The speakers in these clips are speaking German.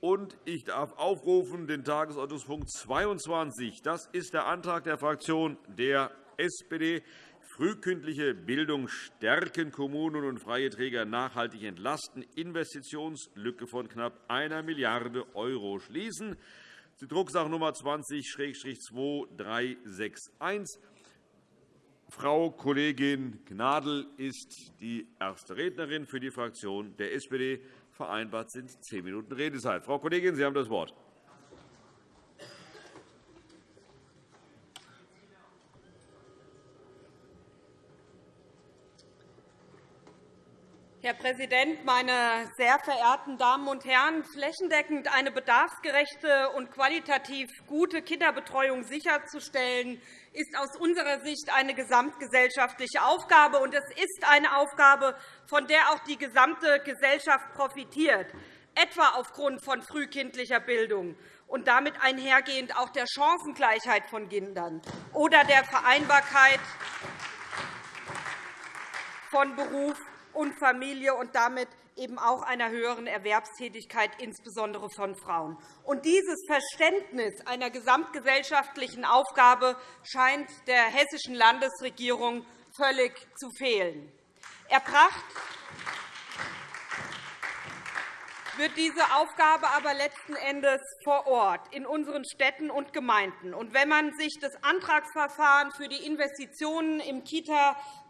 Und ich darf aufrufen den Tagesordnungspunkt 22. Das ist der Antrag der Fraktion der SPD. Frühkindliche Bildung stärken, Kommunen und freie Träger nachhaltig entlasten, Investitionslücke von knapp 1 Milliarde € schließen. Die Drucksache Nummer 20-2361. Frau Kollegin Gnadl ist die erste Rednerin für die Fraktion der SPD. Vereinbart sind zehn Minuten Redezeit. Frau Kollegin, Sie haben das Wort. Präsident, meine sehr verehrten Damen und Herren! Flächendeckend eine bedarfsgerechte und qualitativ gute Kinderbetreuung sicherzustellen, ist aus unserer Sicht eine gesamtgesellschaftliche Aufgabe. und Es ist eine Aufgabe, von der auch die gesamte Gesellschaft profitiert, etwa aufgrund von frühkindlicher Bildung und damit einhergehend auch der Chancengleichheit von Kindern oder der Vereinbarkeit von Beruf und Familie und damit eben auch einer höheren Erwerbstätigkeit, insbesondere von Frauen. Und dieses Verständnis einer gesamtgesellschaftlichen Aufgabe scheint der hessischen Landesregierung völlig zu fehlen. Erbracht wird diese Aufgabe aber letzten Endes vor Ort in unseren Städten und Gemeinden. Und wenn man sich das Antragsverfahren für die Investitionen im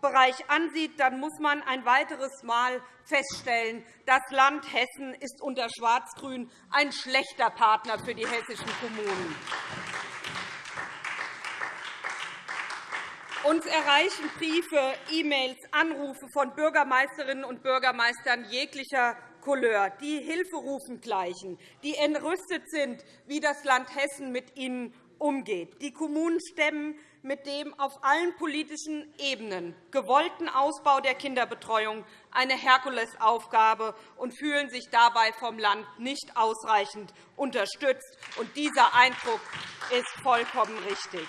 Kita-Bereich ansieht, dann muss man ein weiteres Mal feststellen, das Land Hessen ist unter Schwarz-Grün ein schlechter Partner für die hessischen Kommunen. Uns erreichen Briefe, E-Mails, Anrufe von Bürgermeisterinnen und Bürgermeistern jeglicher Couleur, die Hilferufen gleichen, die entrüstet sind, wie das Land Hessen mit ihnen umgeht. Die Kommunen stemmen mit dem auf allen politischen Ebenen gewollten Ausbau der Kinderbetreuung eine Herkulesaufgabe und fühlen sich dabei vom Land nicht ausreichend unterstützt. Dieser Eindruck ist vollkommen richtig.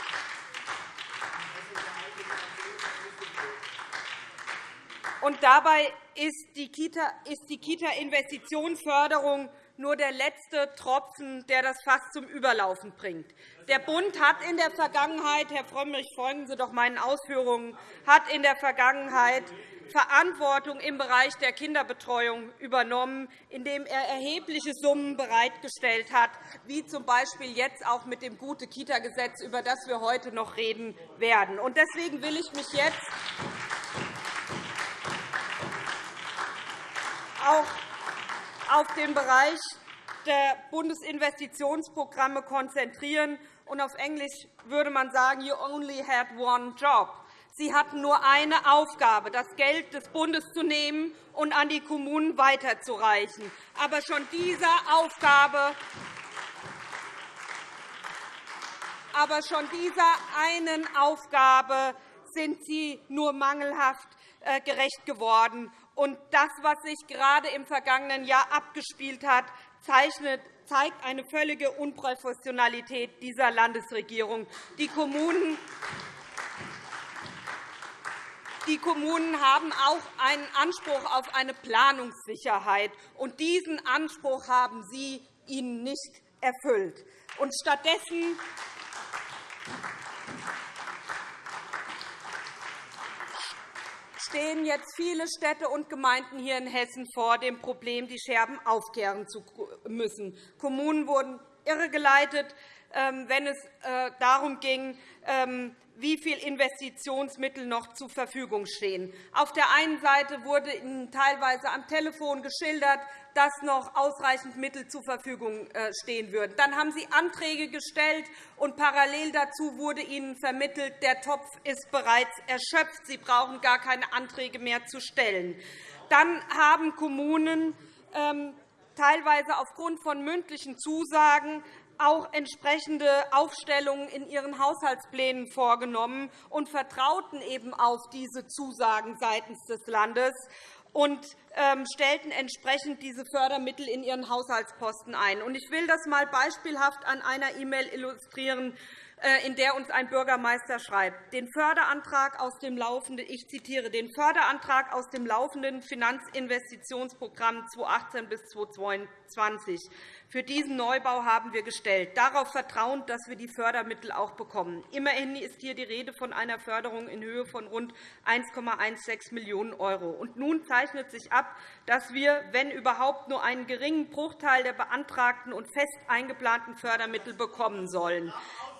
Und dabei ist die Kita-Investitionsförderung nur der letzte Tropfen, der das Fass zum Überlaufen bringt. Der Bund hat in der Vergangenheit, Herr Frömmrich, folgen Sie doch meinen Ausführungen, hat in der Vergangenheit Verantwortung im Bereich der Kinderbetreuung übernommen, indem er erhebliche Summen bereitgestellt hat, wie z. B. jetzt auch mit dem Gute-Kita-Gesetz, über das wir heute noch reden werden. Deswegen will ich mich jetzt auch auf den Bereich der Bundesinvestitionsprogramme konzentrieren. Auf Englisch würde man sagen, you only had one job. Sie hatten nur eine Aufgabe, das Geld des Bundes zu nehmen und an die Kommunen weiterzureichen. Aber schon dieser Aufgabe aber schon dieser einen Aufgabe sind Sie nur mangelhaft äh, gerecht geworden. Und das, was sich gerade im vergangenen Jahr abgespielt hat, zeigt eine völlige Unprofessionalität dieser Landesregierung. Die Kommunen die Kommunen haben auch einen Anspruch auf eine Planungssicherheit. und Diesen Anspruch haben Sie ihnen nicht erfüllt. Und stattdessen stehen jetzt viele Städte und Gemeinden hier in Hessen vor dem Problem, die Scherben aufkehren zu müssen. Kommunen wurden irregeleitet, ähm, wenn es äh, darum ging, ähm, wie viel Investitionsmittel noch zur Verfügung stehen. Auf der einen Seite wurde Ihnen teilweise am Telefon geschildert, dass noch ausreichend Mittel zur Verfügung äh, stehen würden. Dann haben Sie Anträge gestellt, und parallel dazu wurde Ihnen vermittelt, der Topf ist bereits erschöpft. Sie brauchen gar keine Anträge mehr zu stellen. Dann haben Kommunen ähm, teilweise aufgrund von mündlichen Zusagen auch entsprechende Aufstellungen in ihren Haushaltsplänen vorgenommen und vertrauten eben auf diese Zusagen seitens des Landes und ähm, stellten entsprechend diese Fördermittel in ihren Haushaltsposten ein. Ich will das einmal beispielhaft an einer E-Mail illustrieren, äh, in der uns ein Bürgermeister schreibt, den Förderantrag aus dem laufenden, ich zitiere, den Förderantrag aus dem laufenden Finanzinvestitionsprogramm 2018 bis 2022 für diesen Neubau haben wir gestellt, darauf vertrauend, dass wir die Fördermittel auch bekommen. Immerhin ist hier die Rede von einer Förderung in Höhe von rund 1,16 Millionen €. Und nun zeichnet sich ab, dass wir, wenn überhaupt, nur einen geringen Bruchteil der beantragten und fest eingeplanten Fördermittel bekommen sollen.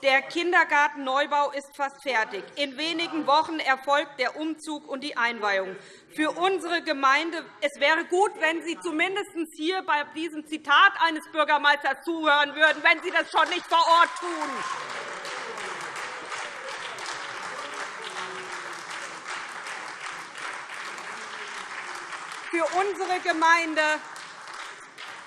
Der Kindergartenneubau ist fast fertig. In wenigen Wochen erfolgt der Umzug und die Einweihung. Für unsere Gemeinde es wäre gut, wenn Sie zumindest hier bei diesem Zitat eines Bürgermeisters zuhören würden, wenn Sie das schon nicht vor Ort tun. Für unsere Gemeinde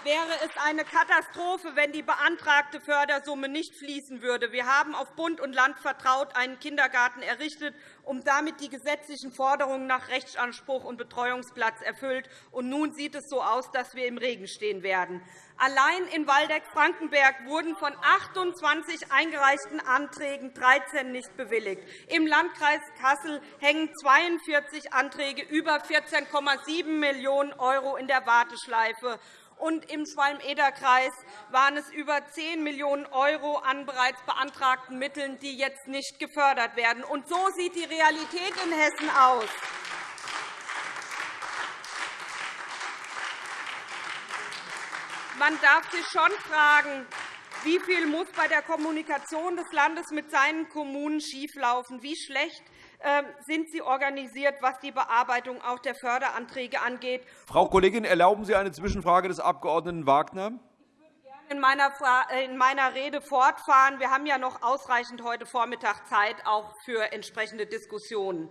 wäre es eine Katastrophe, wenn die beantragte Fördersumme nicht fließen würde. Wir haben auf Bund und Land vertraut einen Kindergarten errichtet, um damit die gesetzlichen Forderungen nach Rechtsanspruch und Betreuungsplatz erfüllt. Und nun sieht es so aus, dass wir im Regen stehen werden. Allein in Waldeck-Frankenberg wurden von 28 eingereichten Anträgen 13 nicht bewilligt. Im Landkreis Kassel hängen 42 Anträge über 14,7 Millionen € in der Warteschleife und im Schwalm-Eder-Kreis waren es über 10 Millionen € an bereits beantragten Mitteln, die jetzt nicht gefördert werden. Und so sieht die Realität in Hessen aus. Man darf sich schon fragen, wie viel muss bei der Kommunikation des Landes mit seinen Kommunen schieflaufen? Wie schlecht sind Sie organisiert, was die Bearbeitung auch der Förderanträge angeht. Frau Kollegin, erlauben Sie eine Zwischenfrage des Abg. Wagner? in meiner Rede fortfahren. Wir haben ja noch ausreichend heute Vormittag Zeit auch für entsprechende Diskussionen.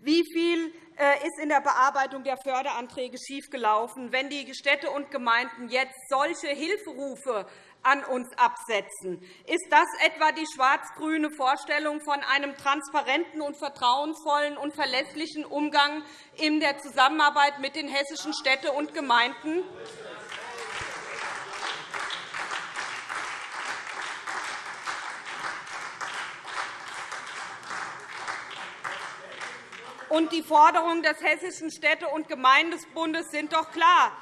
Wie viel äh, ist in der Bearbeitung der Förderanträge schiefgelaufen, wenn die Städte und Gemeinden jetzt solche Hilferufe an uns absetzen. Ist das etwa die schwarz-grüne Vorstellung von einem transparenten und vertrauensvollen und verlässlichen Umgang in der Zusammenarbeit mit den hessischen Städten und Gemeinden? Und die Forderungen des Hessischen Städte- und Gemeindebundes sind doch klar.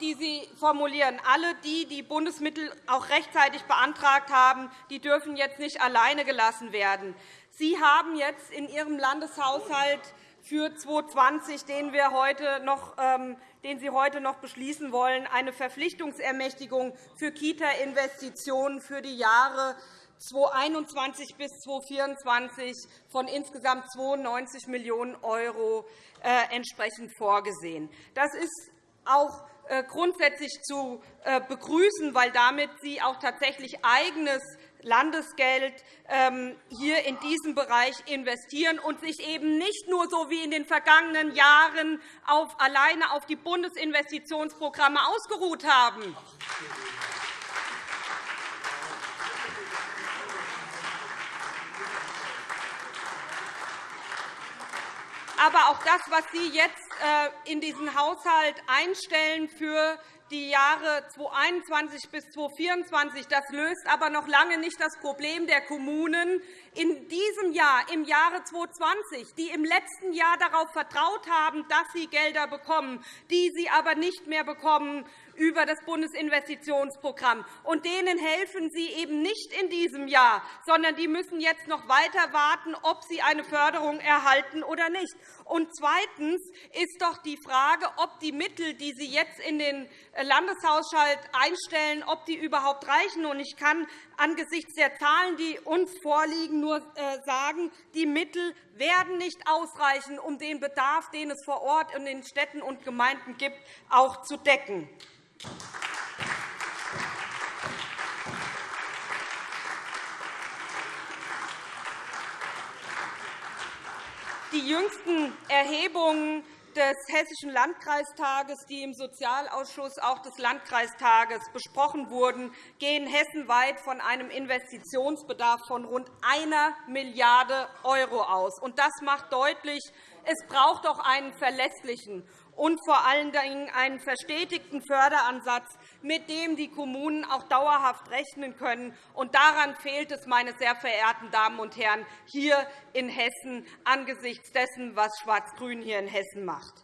Die Sie formulieren. Alle die, die Bundesmittel auch rechtzeitig beantragt haben, die dürfen jetzt nicht alleine gelassen werden. Sie haben jetzt in Ihrem Landeshaushalt für 2020, den, wir heute noch, ähm, den Sie heute noch beschließen wollen, eine Verpflichtungsermächtigung für Kita-Investitionen für die Jahre 2021 bis 2024 von insgesamt 92 Millionen € äh, entsprechend vorgesehen. Das ist auch grundsätzlich zu äh, begrüßen, weil damit Sie auch tatsächlich eigenes Landesgeld ähm, hier in diesem Bereich investieren und sich eben nicht nur so wie in den vergangenen Jahren auf, alleine auf die Bundesinvestitionsprogramme ausgeruht haben. Aber auch das, was Sie jetzt äh, in diesen Haushalt einstellen für die Jahre 2021 bis 2024. Das löst aber noch lange nicht das Problem der Kommunen in diesem Jahr, im Jahre 2020, die im letzten Jahr darauf vertraut haben, dass sie Gelder bekommen, die sie aber nicht mehr bekommen über das Bundesinvestitionsprogramm. Und denen helfen Sie eben nicht in diesem Jahr, sondern die müssen jetzt noch weiter warten, ob sie eine Förderung erhalten oder nicht. Und zweitens ist doch die Frage, ob die Mittel, die Sie jetzt in den Landeshaushalt einstellen, ob die überhaupt reichen. Und ich kann angesichts der Zahlen, die uns vorliegen, nur äh, sagen, die Mittel werden nicht ausreichen, um den Bedarf, den es vor Ort in den Städten und Gemeinden gibt, auch zu decken. Die jüngsten Erhebungen des Hessischen Landkreistages, die im Sozialausschuss auch des Landkreistages besprochen wurden, gehen hessenweit von einem Investitionsbedarf von rund 1 Milliarde € aus. Das macht deutlich, es braucht auch einen verlässlichen und vor allen Dingen einen verstetigten Förderansatz mit dem die Kommunen auch dauerhaft rechnen können. Und daran fehlt es, meine sehr verehrten Damen und Herren, hier in Hessen angesichts dessen, was Schwarz-Grün hier in Hessen macht.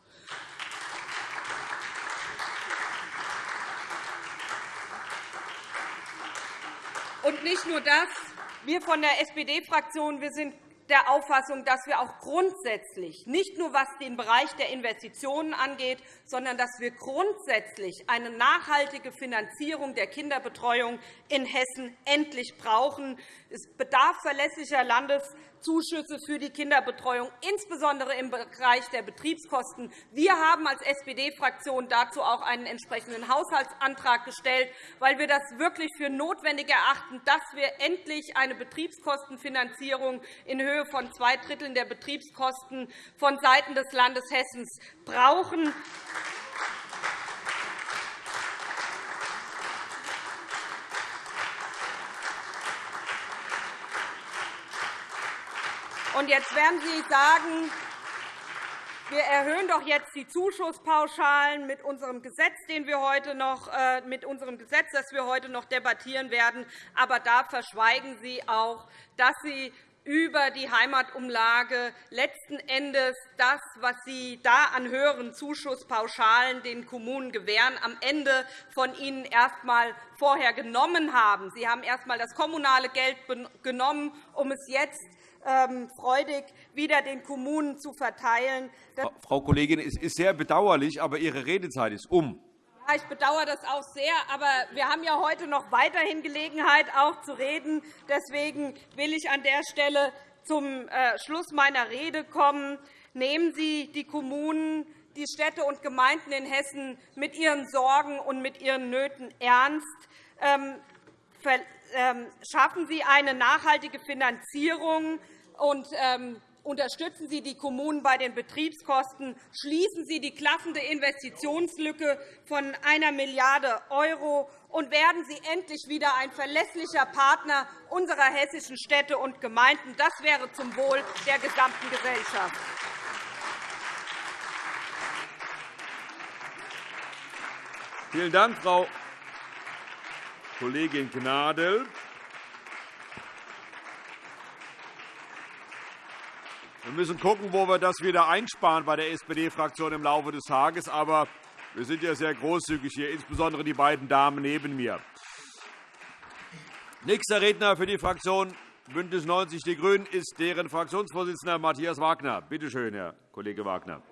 Und nicht nur das. Wir von der SPD-Fraktion sind der Auffassung, dass wir auch grundsätzlich, nicht nur was den Bereich der Investitionen angeht, sondern dass wir grundsätzlich eine nachhaltige Finanzierung der Kinderbetreuung in Hessen endlich brauchen. Es bedarf verlässlicher Landes- Zuschüsse für die Kinderbetreuung, insbesondere im Bereich der Betriebskosten. Wir haben als SPD-Fraktion dazu auch einen entsprechenden Haushaltsantrag gestellt, weil wir das wirklich für notwendig erachten, dass wir endlich eine Betriebskostenfinanzierung in Höhe von zwei Dritteln der Betriebskosten vonseiten des Landes Hessen brauchen. Und jetzt werden Sie sagen, wir erhöhen doch jetzt die Zuschusspauschalen mit unserem Gesetz, den wir heute noch, äh, mit unserem Gesetz, das wir heute noch debattieren werden. Aber da verschweigen Sie auch, dass Sie über die Heimatumlage letzten Endes das, was Sie da an höheren Zuschusspauschalen den Kommunen gewähren, am Ende von Ihnen erst einmal vorher genommen haben. Sie haben erst einmal das kommunale Geld genommen, um es jetzt ähm, freudig wieder den Kommunen zu verteilen. Frau Kollegin, es ist sehr bedauerlich, aber Ihre Redezeit ist um. Ich bedauere das auch sehr. Aber wir haben ja heute noch weiterhin Gelegenheit, auch zu reden. Deswegen will ich an der Stelle zum äh, Schluss meiner Rede kommen. Nehmen Sie die Kommunen, die Städte und Gemeinden in Hessen mit ihren Sorgen und mit ihren Nöten ernst. Ähm, ähm, schaffen Sie eine nachhaltige Finanzierung und ähm, unterstützen Sie die Kommunen bei den Betriebskosten, schließen Sie die klaffende Investitionslücke von 1 Milliarde € und werden Sie endlich wieder ein verlässlicher Partner unserer hessischen Städte und Gemeinden. Das wäre zum Wohl der gesamten Gesellschaft. Vielen Dank, Frau Kollegin Gnadl. Wir müssen schauen, wo wir das wieder einsparen bei der SPD-Fraktion im Laufe des Tages. Aber wir sind ja sehr großzügig hier, insbesondere die beiden Damen neben mir. Nächster Redner für die Fraktion BÜNDNIS 90 die GRÜNEN ist deren Fraktionsvorsitzender Matthias Wagner. Bitte schön, Herr Kollege Wagner.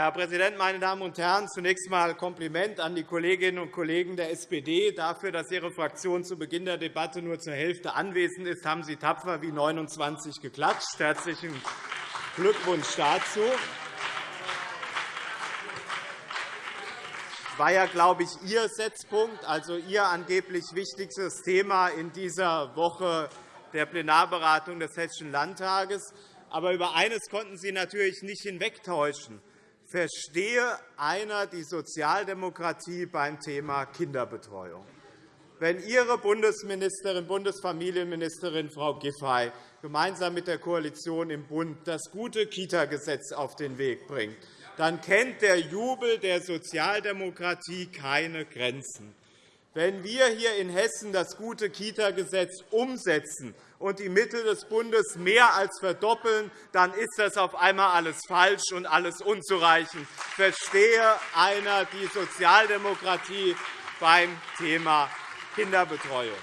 Herr Präsident, meine Damen und Herren! Zunächst einmal Kompliment an die Kolleginnen und Kollegen der SPD. Dafür, dass Ihre Fraktion zu Beginn der Debatte nur zur Hälfte anwesend ist, haben Sie tapfer wie 29 geklatscht. Herzlichen Glückwunsch dazu. Das war ja, glaube ich, Ihr Setzpunkt, also Ihr angeblich wichtigstes Thema in dieser Woche der Plenarberatung des Hessischen Landtages. Aber über eines konnten Sie natürlich nicht hinwegtäuschen verstehe einer die Sozialdemokratie beim Thema Kinderbetreuung. Wenn Ihre Bundesministerin, Bundesfamilienministerin Frau Giffey gemeinsam mit der Koalition im Bund das gute Kita-Gesetz auf den Weg bringt, dann kennt der Jubel der Sozialdemokratie keine Grenzen. Wenn wir hier in Hessen das gute Kita-Gesetz umsetzen und die Mittel des Bundes mehr als verdoppeln, dann ist das auf einmal alles falsch und alles unzureichend. Verstehe einer die Sozialdemokratie beim Thema Kinderbetreuung.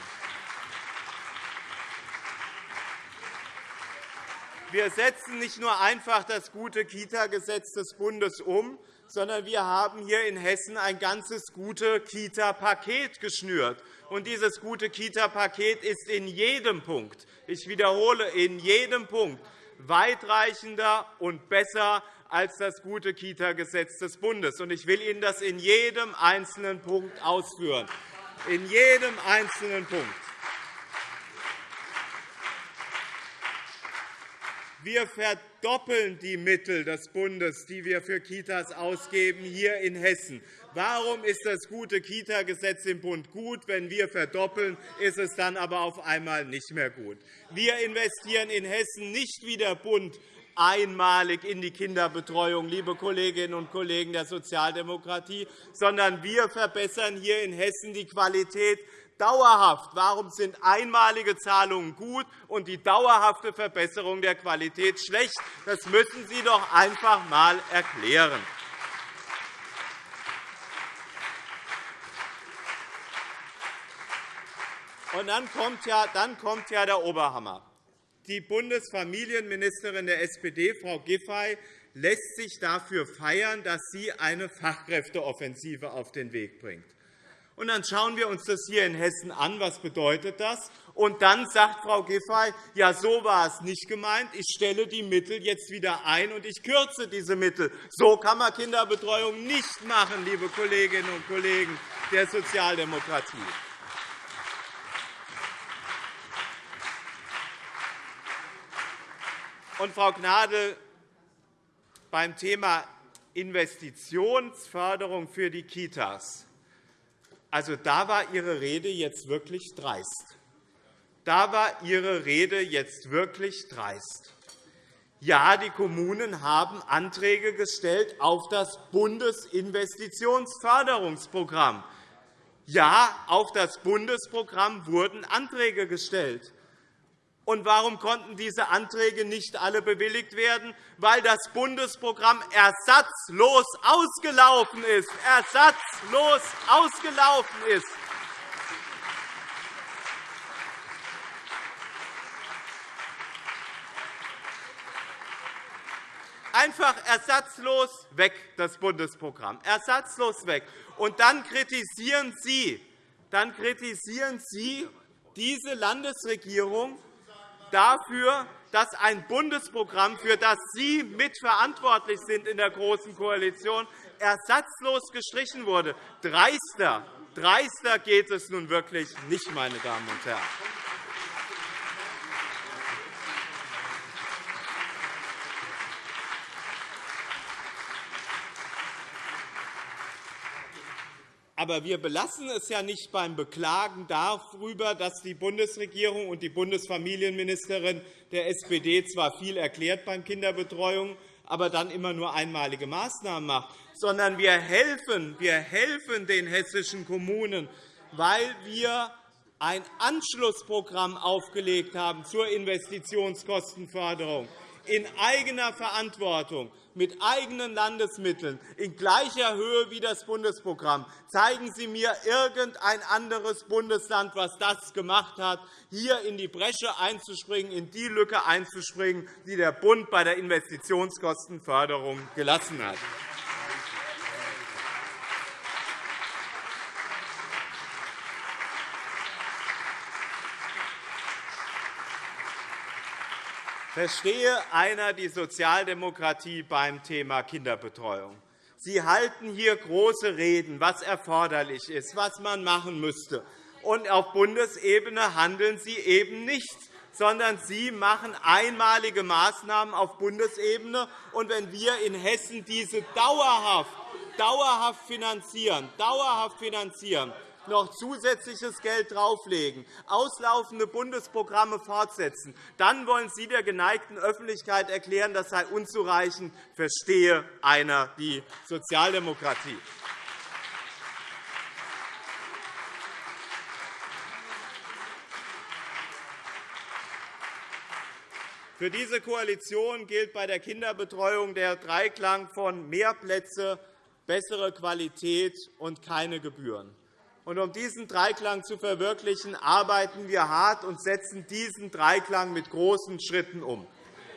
Wir setzen nicht nur einfach das gute Kita-Gesetz des Bundes um, sondern wir haben hier in Hessen ein ganzes gute Kita-Paket geschnürt. Und dieses gute Kita-Paket ist in jedem Punkt, ich wiederhole, in jedem Punkt weitreichender und besser als das gute Kita-Gesetz des Bundes. Ich will Ihnen das in jedem einzelnen Punkt ausführen. In jedem einzelnen Punkt. Wir verdoppeln die Mittel des Bundes, die wir für Kitas ausgeben, hier in Hessen. Warum ist das gute Kita-Gesetz im Bund gut? Wenn wir verdoppeln, ist es dann aber auf einmal nicht mehr gut. Wir investieren in Hessen nicht wie der Bund einmalig in die Kinderbetreuung, liebe Kolleginnen und Kollegen der Sozialdemokratie, sondern wir verbessern hier in Hessen die Qualität dauerhaft. Warum sind einmalige Zahlungen gut und die dauerhafte Verbesserung der Qualität schlecht? Das müssen Sie doch einfach einmal erklären. Und dann kommt, ja, dann kommt ja der Oberhammer. Die Bundesfamilienministerin der SPD, Frau Giffey, lässt sich dafür feiern, dass sie eine Fachkräfteoffensive auf den Weg bringt. Und dann schauen wir uns das hier in Hessen an. Was bedeutet das? Und dann sagt Frau Giffey, ja, so war es nicht gemeint. Ich stelle die Mittel jetzt wieder ein, und ich kürze diese Mittel. So kann man Kinderbetreuung nicht machen, liebe Kolleginnen und Kollegen der Sozialdemokratie. Und, Frau Gnadl, beim Thema Investitionsförderung für die Kitas, also da war Ihre Rede jetzt wirklich dreist. Da war Ihre Rede jetzt wirklich dreist. Ja, die Kommunen haben Anträge gestellt auf das Bundesinvestitionsförderungsprogramm. Ja, auf das Bundesprogramm wurden Anträge gestellt. Und warum konnten diese Anträge nicht alle bewilligt werden? Weil das Bundesprogramm ersatzlos ausgelaufen ist. Ersatzlos ausgelaufen ist. Einfach ersatzlos weg, das Bundesprogramm. Ersatzlos weg. Und dann kritisieren Sie, dann kritisieren Sie diese Landesregierung, dafür, dass ein Bundesprogramm, für das Sie mitverantwortlich sind in der Großen Koalition, ersatzlos gestrichen wurde. Dreister, dreister geht es nun wirklich nicht, meine Damen und Herren. Aber wir belassen es ja nicht beim Beklagen darüber, dass die Bundesregierung und die Bundesfamilienministerin der SPD zwar viel erklärt beim Kinderbetreuung, aber dann immer nur einmalige Maßnahmen macht, sondern wir helfen, wir helfen den hessischen Kommunen, weil wir ein Anschlussprogramm aufgelegt haben zur Investitionskostenförderung in eigener Verantwortung mit eigenen Landesmitteln in gleicher Höhe wie das Bundesprogramm. Zeigen Sie mir irgendein anderes Bundesland, das das gemacht hat, hier in die Bresche einzuspringen, in die Lücke einzuspringen, die der Bund bei der Investitionskostenförderung gelassen hat. Verstehe einer die Sozialdemokratie beim Thema Kinderbetreuung. Sie halten hier große Reden, was erforderlich ist, was man machen müsste. Und auf Bundesebene handeln Sie eben nicht, sondern Sie machen einmalige Maßnahmen auf Bundesebene. Und wenn wir in Hessen diese dauerhaft, dauerhaft finanzieren, dauerhaft finanzieren noch zusätzliches Geld drauflegen, auslaufende Bundesprogramme fortsetzen, dann wollen Sie der geneigten Öffentlichkeit erklären, das sei unzureichend. Verstehe einer die Sozialdemokratie. Für diese Koalition gilt bei der Kinderbetreuung der Dreiklang von mehr Plätze, bessere Qualität und keine Gebühren. Um diesen Dreiklang zu verwirklichen, arbeiten wir hart und setzen diesen Dreiklang mit großen Schritten um.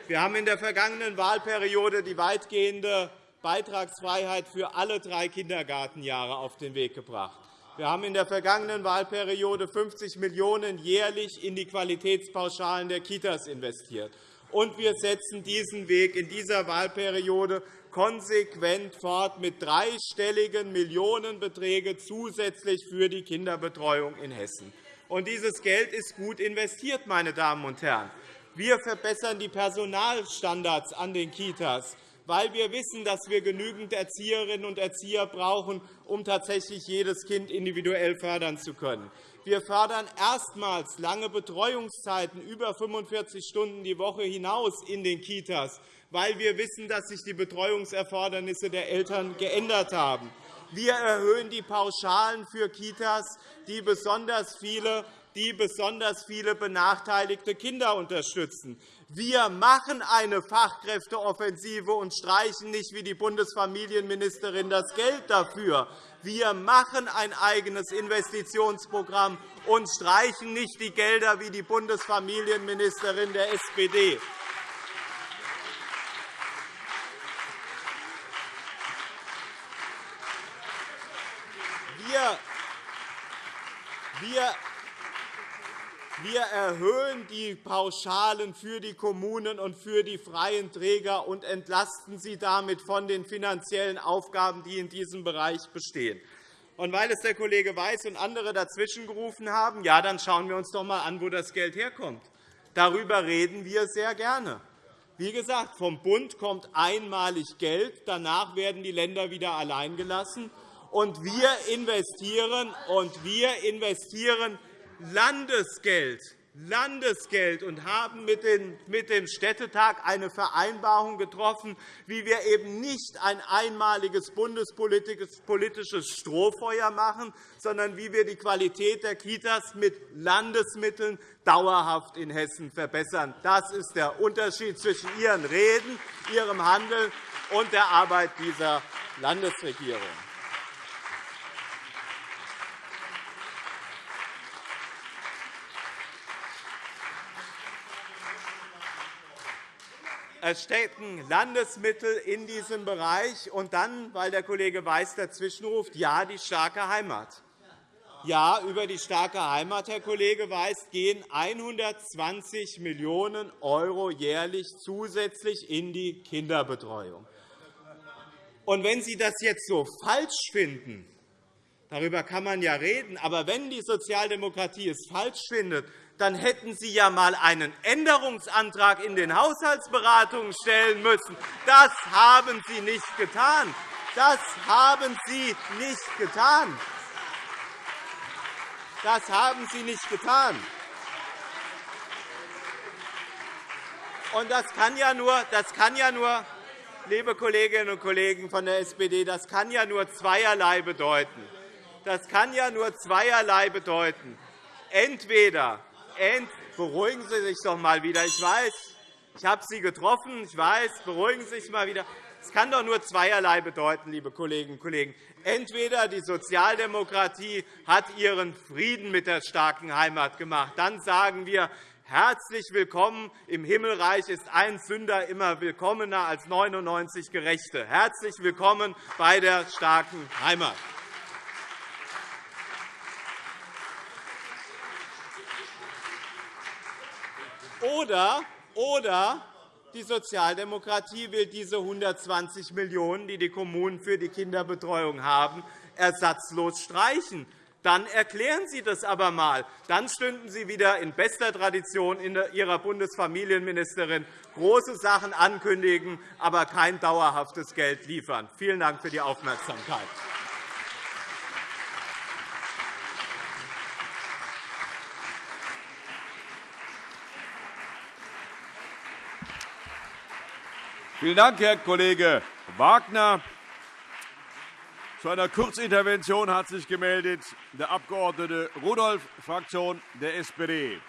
Wir haben in der vergangenen Wahlperiode die weitgehende Beitragsfreiheit für alle drei Kindergartenjahre auf den Weg gebracht. Wir haben in der vergangenen Wahlperiode 50 Millionen € jährlich in die Qualitätspauschalen der Kitas investiert. Und wir setzen diesen Weg in dieser Wahlperiode konsequent fort mit dreistelligen Millionenbeträgen zusätzlich für die Kinderbetreuung in Hessen. Und dieses Geld ist gut investiert, meine Damen und Herren. Wir verbessern die Personalstandards an den Kitas, weil wir wissen, dass wir genügend Erzieherinnen und Erzieher brauchen, um tatsächlich jedes Kind individuell fördern zu können. Wir fördern erstmals lange Betreuungszeiten über 45 Stunden die Woche hinaus in den Kitas, weil wir wissen, dass sich die Betreuungserfordernisse der Eltern geändert haben. Wir erhöhen die Pauschalen für Kitas, die besonders viele die besonders viele benachteiligte Kinder unterstützen. Wir machen eine Fachkräfteoffensive und streichen nicht wie die Bundesfamilienministerin das Geld dafür. Wir machen ein eigenes Investitionsprogramm und streichen nicht die Gelder wie die Bundesfamilienministerin der SPD. Wir wir erhöhen die Pauschalen für die Kommunen und für die freien Träger und entlasten sie damit von den finanziellen Aufgaben, die in diesem Bereich bestehen. Und weil es der Kollege Weiß und andere dazwischen gerufen haben, ja, dann schauen wir uns doch einmal an, wo das Geld herkommt. Darüber reden wir sehr gerne. Wie gesagt, vom Bund kommt einmalig Geld. Danach werden die Länder wieder allein gelassen. Und wir investieren, und wir investieren Landesgeld Landesgeld und haben mit dem Städtetag eine Vereinbarung getroffen, wie wir eben nicht ein einmaliges bundespolitisches Strohfeuer machen, sondern wie wir die Qualität der Kitas mit Landesmitteln dauerhaft in Hessen verbessern. Das ist der Unterschied zwischen Ihren Reden, Ihrem Handeln und der Arbeit dieser Landesregierung. Stecken Landesmittel in diesem Bereich. Und dann, weil der Kollege Weiß dazwischenruft, ja, die starke Heimat. Ja, über die starke Heimat, Herr Kollege Weiß, gehen 120 Millionen € jährlich zusätzlich in die Kinderbetreuung. Und wenn Sie das jetzt so falsch finden, darüber kann man ja reden, aber wenn die Sozialdemokratie es falsch findet, dann hätten Sie ja einmal einen Änderungsantrag in den Haushaltsberatungen stellen müssen. Das haben Sie nicht getan. Das haben Sie nicht getan. Das haben Sie nicht getan. Und das kann ja nur, das kann ja nur liebe Kolleginnen und Kollegen von der SPD, das kann ja nur zweierlei bedeuten. Das kann ja nur zweierlei bedeuten. Entweder beruhigen Sie sich doch einmal wieder. Ich weiß, ich habe Sie getroffen. Ich weiß, beruhigen Sie sich mal wieder. Es kann doch nur zweierlei bedeuten, liebe Kolleginnen und Kollegen. Entweder die Sozialdemokratie hat ihren Frieden mit der starken Heimat gemacht. Dann sagen wir, herzlich willkommen. Im Himmelreich ist ein Sünder immer willkommener als 99 Gerechte. Herzlich willkommen bei der starken Heimat. Oder, oder die Sozialdemokratie will diese 120 Millionen €, die die Kommunen für die Kinderbetreuung haben, ersatzlos streichen. Dann erklären Sie das aber einmal. Dann stünden Sie wieder in bester Tradition Ihrer Bundesfamilienministerin große Sachen ankündigen, aber kein dauerhaftes Geld liefern. Vielen Dank für die Aufmerksamkeit. Vielen Dank, Herr Kollege Wagner. Zu einer Kurzintervention hat sich gemeldet der Abg. Rudolph, Fraktion der SPD.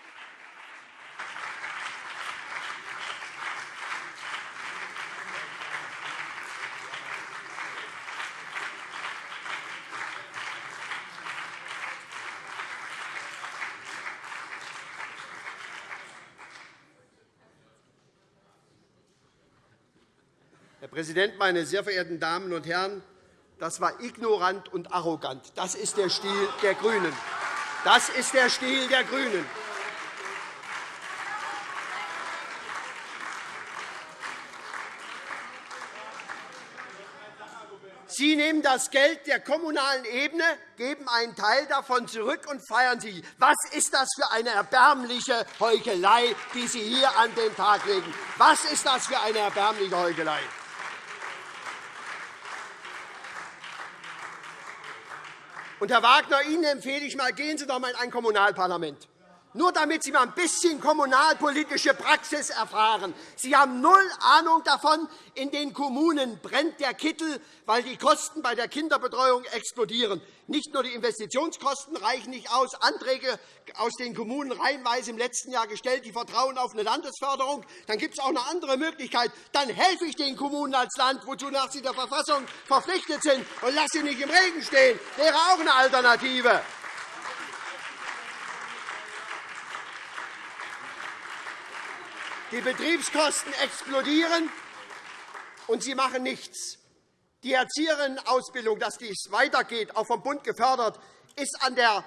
Präsident, meine sehr verehrten Damen und Herren! Das war ignorant und arrogant. Das ist der Stil der GRÜNEN. Das ist der Stil der GRÜNEN. Sie nehmen das Geld der kommunalen Ebene, geben einen Teil davon zurück und feiern sie. Was ist das für eine erbärmliche Heuchelei, die Sie hier an den Tag legen? Was ist das für eine erbärmliche Heuchelei? Und, Herr Wagner, Ihnen empfehle ich mal, gehen Sie doch einmal in ein Kommunalparlament nur damit Sie mal ein bisschen kommunalpolitische Praxis erfahren. Sie haben null Ahnung davon. In den Kommunen brennt der Kittel, weil die Kosten bei der Kinderbetreuung explodieren. Nicht nur die Investitionskosten reichen nicht aus. Anträge aus den Kommunen reihenweise im letzten Jahr gestellt, die vertrauen auf eine Landesförderung. Dann gibt es auch eine andere Möglichkeit. Dann helfe ich den Kommunen als Land, wozu nach sie der Verfassung verpflichtet sind, und lasse sie nicht im Regen stehen. Das wäre auch eine Alternative. Die Betriebskosten explodieren, und Sie machen nichts. Die Erzieherinnenausbildung, dass dies weitergeht, auch vom Bund gefördert, ist an der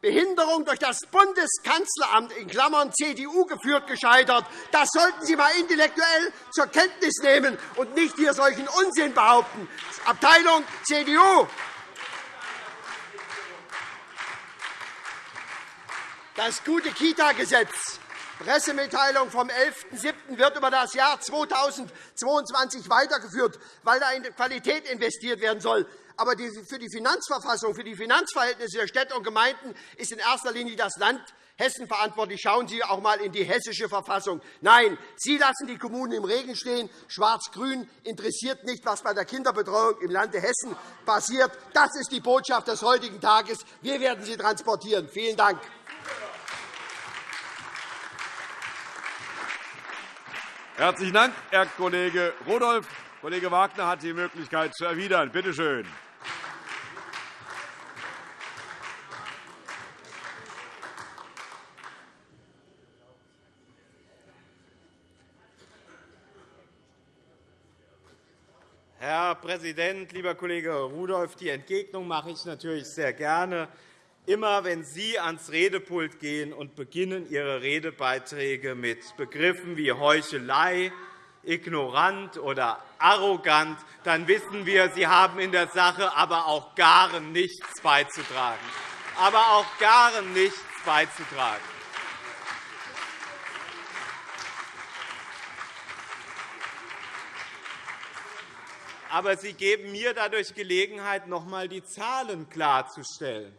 Behinderung durch das Bundeskanzleramt in Klammern CDU geführt gescheitert. Das sollten Sie einmal intellektuell zur Kenntnis nehmen und nicht hier solchen Unsinn behaupten. Abteilung CDU. Das gute Kita-Gesetz Pressemitteilung vom 11.07. wird über das Jahr 2022 weitergeführt, weil da in Qualität investiert werden soll. Aber für die Finanzverfassung, für die Finanzverhältnisse der Städte und Gemeinden ist in erster Linie das Land Hessen verantwortlich. Schauen Sie auch einmal in die hessische Verfassung. Nein, Sie lassen die Kommunen im Regen stehen. Schwarz-Grün interessiert nicht, was bei der Kinderbetreuung im Lande Hessen passiert. Das ist die Botschaft des heutigen Tages. Wir werden sie transportieren. Vielen Dank. Herzlichen Dank, Herr Kollege Rudolph. Kollege Wagner hat die Möglichkeit zu erwidern. Bitte schön. Herr Präsident, lieber Kollege Rudolph! Die Entgegnung mache ich natürlich sehr gerne. Immer wenn Sie ans Redepult gehen und beginnen Ihre Redebeiträge mit Begriffen wie Heuchelei, ignorant oder arrogant, dann wissen wir, Sie haben in der Sache aber auch gar nichts beizutragen. Aber auch gar nichts beizutragen. Aber Sie geben mir dadurch Gelegenheit, noch einmal die Zahlen klarzustellen.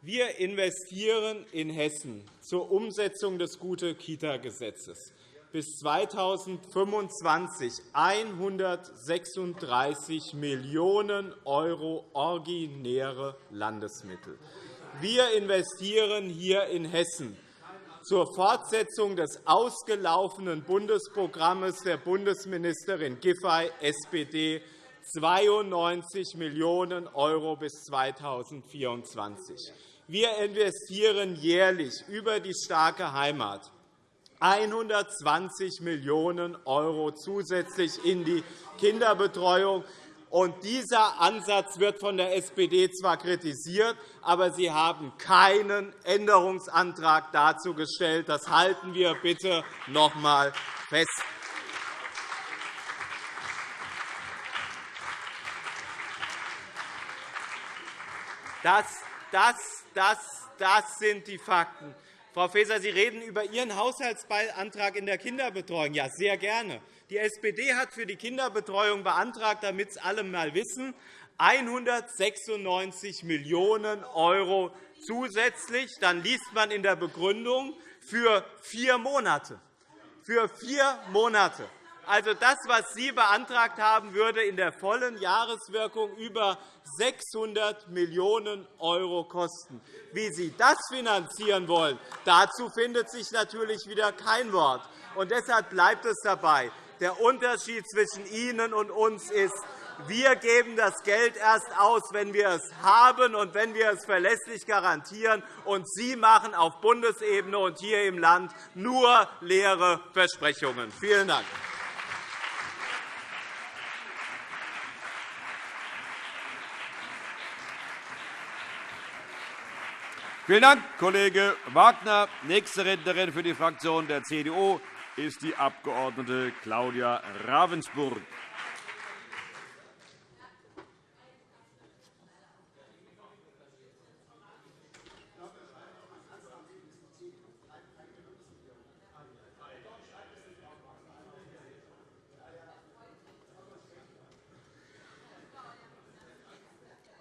Wir investieren in Hessen zur Umsetzung des Gute-Kita-Gesetzes bis 2025 136 Millionen € originäre Landesmittel. Wir investieren hier in Hessen zur Fortsetzung des ausgelaufenen Bundesprogramms der Bundesministerin Giffey, SPD, 92 Millionen € bis 2024. Wir investieren jährlich über die starke Heimat 120 Millionen € zusätzlich in die Kinderbetreuung. Und dieser Ansatz wird von der SPD zwar kritisiert, aber Sie haben keinen Änderungsantrag dazu gestellt. Das halten wir bitte noch einmal fest. Das, das das, das sind die Fakten. Frau Faeser, Sie reden über Ihren Haushaltsantrag in der Kinderbetreuung. Ja, sehr gerne. Die SPD hat für die Kinderbetreuung beantragt, damit es alle einmal wissen, 196 Millionen € zusätzlich. Dann liest man in der Begründung für vier Monate. Für vier Monate. Also das, was Sie beantragt haben, würde in der vollen Jahreswirkung über 600 Millionen € kosten. Wie Sie das finanzieren wollen, dazu findet sich natürlich wieder kein Wort. Und deshalb bleibt es dabei. Der Unterschied zwischen Ihnen und uns ist, wir geben das Geld erst aus, wenn wir es haben und wenn wir es verlässlich garantieren. Und Sie machen auf Bundesebene und hier im Land nur leere Versprechungen. Vielen Dank. Vielen Dank, Kollege Wagner. Nächste Rednerin für die Fraktion der CDU ist die Abg. Claudia Ravensburg.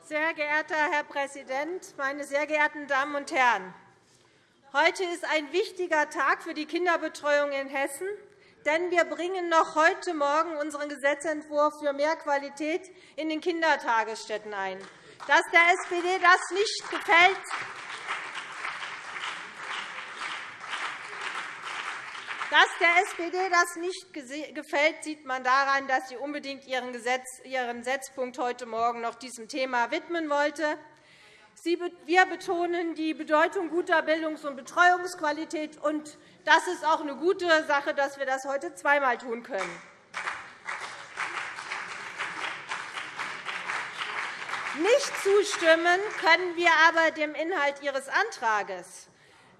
Sehr geehrter Herr Präsident, meine sehr geehrten Damen und Herren! Heute ist ein wichtiger Tag für die Kinderbetreuung in Hessen, denn wir bringen noch heute Morgen unseren Gesetzentwurf für mehr Qualität in den Kindertagesstätten ein. Dass der SPD das nicht gefällt, Dass der SPD das nicht gefällt, sieht man daran, dass sie unbedingt ihren, Setzpunkt heute Morgen noch diesem Thema widmen wollte. Wir betonen die Bedeutung guter Bildungs- und Betreuungsqualität. und Das ist auch eine gute Sache, dass wir das heute zweimal tun können. Nicht zustimmen können wir aber dem Inhalt Ihres Antrags.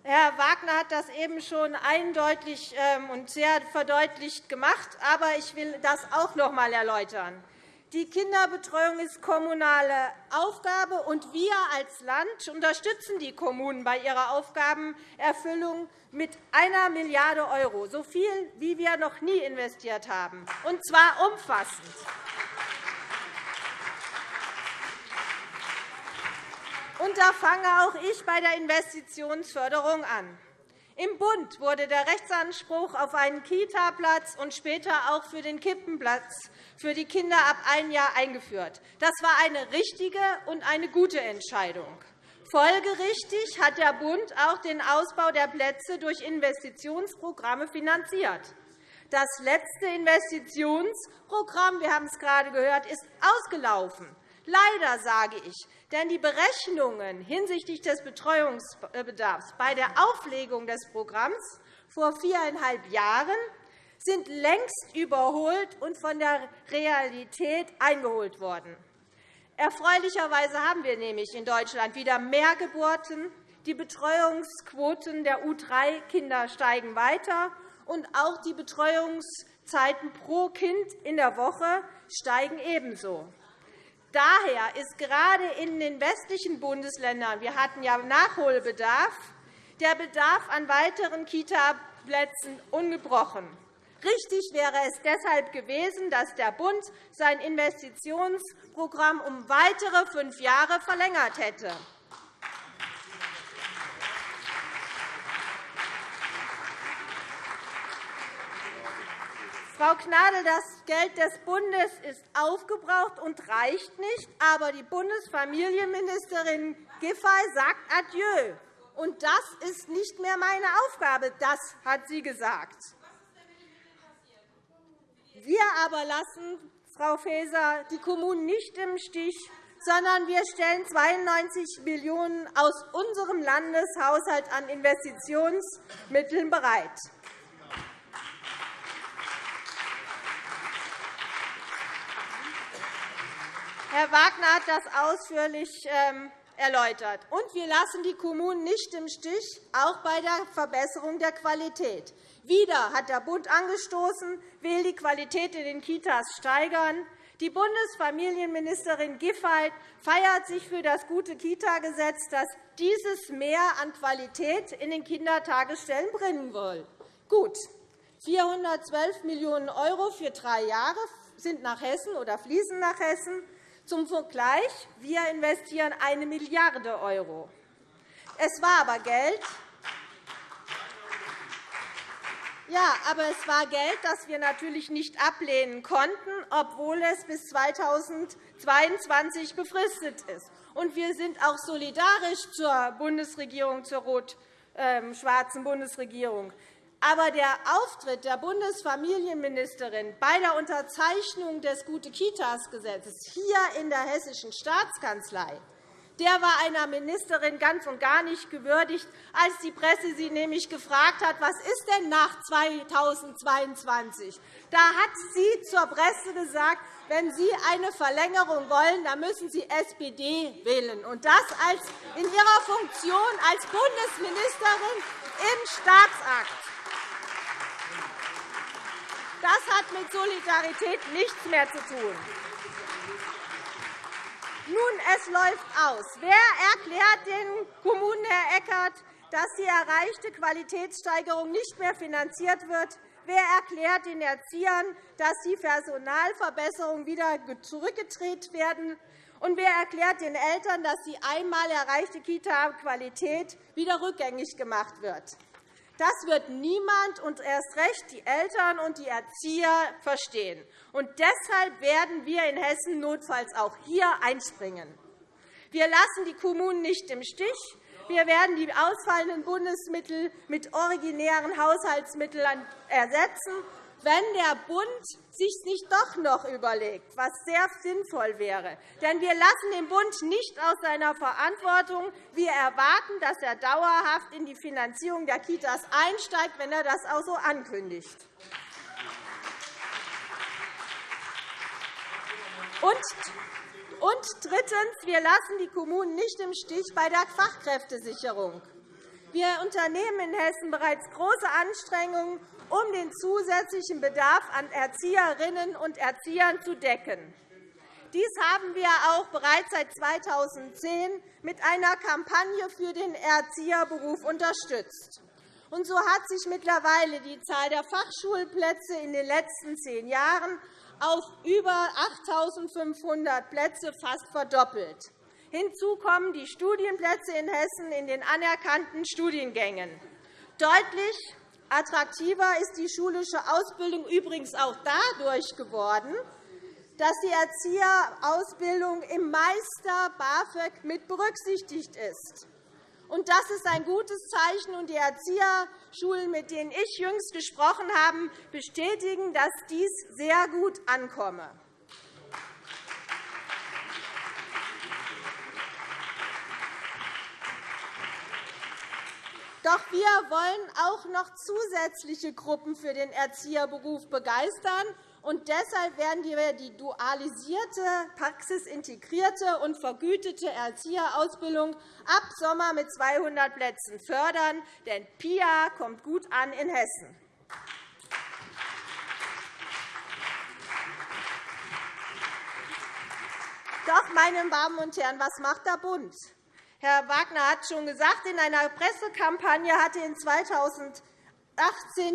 Herr Wagner hat das eben schon eindeutig ähm, und sehr verdeutlicht gemacht. Aber ich will das auch noch einmal erläutern. Die Kinderbetreuung ist kommunale Aufgabe, und wir als Land unterstützen die Kommunen bei ihrer Aufgabenerfüllung mit einer Milliarde €, so viel, wie wir noch nie investiert haben, und zwar umfassend. Und da fange auch ich bei der Investitionsförderung an. Im Bund wurde der Rechtsanspruch auf einen Kita-Platz und später auch für den Kippenplatz für die Kinder ab einem Jahr eingeführt. Das war eine richtige und eine gute Entscheidung. Folgerichtig hat der Bund auch den Ausbau der Plätze durch Investitionsprogramme finanziert. Das letzte Investitionsprogramm, wir haben es gerade gehört, ist ausgelaufen. Leider sage ich, denn die Berechnungen hinsichtlich des Betreuungsbedarfs bei der Auflegung des Programms vor viereinhalb Jahren sind längst überholt und von der Realität eingeholt worden. Erfreulicherweise haben wir nämlich in Deutschland wieder mehr Geburten. Die Betreuungsquoten der U3-Kinder steigen weiter, und auch die Betreuungszeiten pro Kind in der Woche steigen ebenso. Daher ist gerade in den westlichen Bundesländern – wir hatten ja Nachholbedarf – der Bedarf an weiteren Kitaplätzen ungebrochen. Richtig wäre es deshalb gewesen, dass der Bund sein Investitionsprogramm um weitere fünf Jahre verlängert hätte. Frau Gnadl, das Geld des Bundes ist aufgebraucht und reicht nicht, aber die Bundesfamilienministerin Giffey sagt Adieu. Und das ist nicht mehr meine Aufgabe. Das hat sie gesagt. Wir aber lassen, Frau Faeser, die Kommunen nicht im Stich, sondern wir stellen 92 Millionen € aus unserem Landeshaushalt an Investitionsmitteln bereit. Herr Wagner hat das ausführlich ähm, erläutert. Und wir lassen die Kommunen nicht im Stich, auch bei der Verbesserung der Qualität. Wieder hat der Bund angestoßen, will die Qualität in den Kitas steigern. Die Bundesfamilienministerin Giffey feiert sich für das gute Kita-Gesetz, das dieses Mehr an Qualität in den Kindertagesstellen bringen will. Gut, 412 Millionen € für drei Jahre sind nach Hessen oder fließen nach Hessen. Zum Vergleich, wir investieren 1 Milliarde €. Es war aber Geld, ja, aber es war Geld, das wir natürlich nicht ablehnen konnten, obwohl es bis 2022 befristet ist. Und wir sind auch solidarisch zur Bundesregierung, zur rot-schwarzen Bundesregierung. Aber der Auftritt der Bundesfamilienministerin bei der Unterzeichnung des Gute-Kitas-Gesetzes hier in der Hessischen Staatskanzlei der war einer Ministerin ganz und gar nicht gewürdigt, als die Presse sie nämlich gefragt hat, was ist denn nach 2022? Da hat sie zur Presse gesagt, wenn Sie eine Verlängerung wollen, dann müssen Sie SPD wählen, und das in Ihrer Funktion als Bundesministerin im Staatsakt. Das hat mit Solidarität nichts mehr zu tun. Nun, es läuft aus. Wer erklärt den Kommunen, Herr Eckert, dass die erreichte Qualitätssteigerung nicht mehr finanziert wird? Wer erklärt den Erziehern, dass die Personalverbesserungen wieder zurückgedreht werden? Und wer erklärt den Eltern, dass die einmal erreichte Kita-Qualität wieder rückgängig gemacht wird? Das wird niemand und erst recht die Eltern und die Erzieher verstehen. Und deshalb werden wir in Hessen notfalls auch hier einspringen. Wir lassen die Kommunen nicht im Stich. Wir werden die ausfallenden Bundesmittel mit originären Haushaltsmitteln ersetzen wenn der Bund sich nicht doch noch überlegt, was sehr sinnvoll wäre. Denn wir lassen den Bund nicht aus seiner Verantwortung. Wir erwarten, dass er dauerhaft in die Finanzierung der Kitas einsteigt, wenn er das auch so ankündigt. Und drittens. Wir lassen die Kommunen nicht im Stich bei der Fachkräftesicherung. Wir unternehmen in Hessen bereits große Anstrengungen, um den zusätzlichen Bedarf an Erzieherinnen und Erziehern zu decken. Dies haben wir auch bereits seit 2010 mit einer Kampagne für den Erzieherberuf unterstützt. Und so hat sich mittlerweile die Zahl der Fachschulplätze in den letzten zehn Jahren auf über 8.500 Plätze fast verdoppelt. Hinzu kommen die Studienplätze in Hessen in den anerkannten Studiengängen. Deutlich Attraktiver ist die schulische Ausbildung übrigens auch dadurch geworden, dass die Erzieherausbildung im Meister BAföG mit berücksichtigt ist. Das ist ein gutes Zeichen. Und die Erzieherschulen, mit denen ich jüngst gesprochen habe, bestätigen, dass dies sehr gut ankomme. Doch wir wollen auch noch zusätzliche Gruppen für den Erzieherberuf begeistern. Und deshalb werden wir die dualisierte, praxisintegrierte und vergütete Erzieherausbildung ab Sommer mit 200 Plätzen fördern. Denn PIA kommt gut an in Hessen. Doch, meine Damen und Herren, was macht der Bund? Herr Wagner hat schon gesagt, in einer Pressekampagne hatte in 2018